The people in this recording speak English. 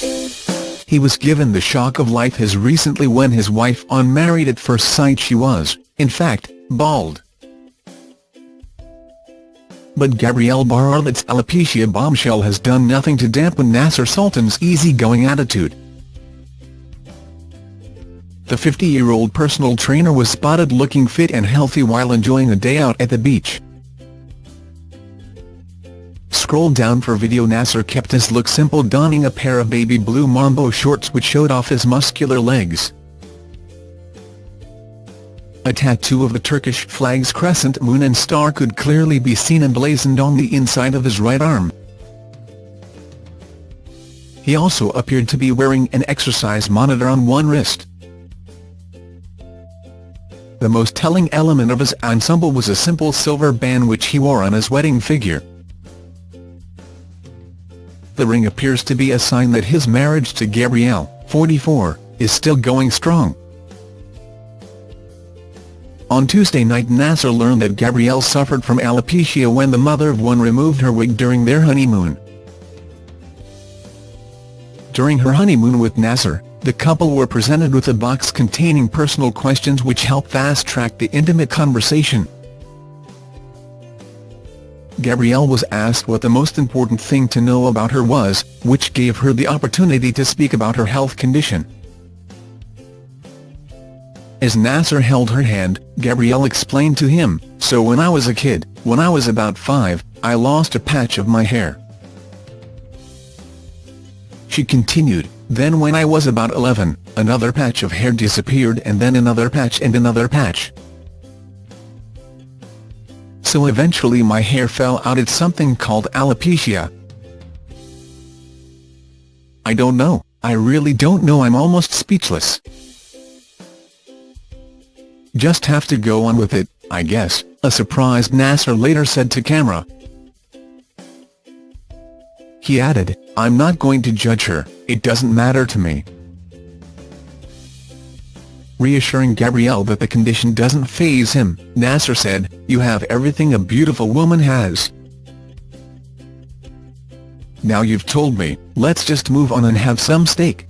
he was given the shock of life as recently when his wife on Married at First Sight she was, in fact, bald. But Gabrielle Bartlett's alopecia bombshell has done nothing to dampen Nasser Sultan's easygoing attitude. The 50-year-old personal trainer was spotted looking fit and healthy while enjoying a day out at the beach. Scroll down for video Nasser kept his look simple donning a pair of baby blue Mambo shorts which showed off his muscular legs. A tattoo of the Turkish flag's crescent moon and star could clearly be seen emblazoned on the inside of his right arm. He also appeared to be wearing an exercise monitor on one wrist. The most telling element of his ensemble was a simple silver band which he wore on his wedding figure. The ring appears to be a sign that his marriage to Gabrielle, 44, is still going strong. On Tuesday night Nasser learned that Gabrielle suffered from alopecia when the mother of one removed her wig during their honeymoon. During her honeymoon with Nasser, the couple were presented with a box containing personal questions which helped fast-track the intimate conversation. Gabrielle was asked what the most important thing to know about her was, which gave her the opportunity to speak about her health condition. As Nasser held her hand, Gabrielle explained to him, so when I was a kid, when I was about five, I lost a patch of my hair. She continued, then when I was about 11, another patch of hair disappeared and then another patch and another patch. So eventually my hair fell out it's something called alopecia. I don't know, I really don't know I'm almost speechless. Just have to go on with it, I guess, a surprised Nasser later said to camera. He added, I'm not going to judge her, it doesn't matter to me. Reassuring Gabrielle that the condition doesn't faze him, Nasser said, you have everything a beautiful woman has. Now you've told me, let's just move on and have some steak.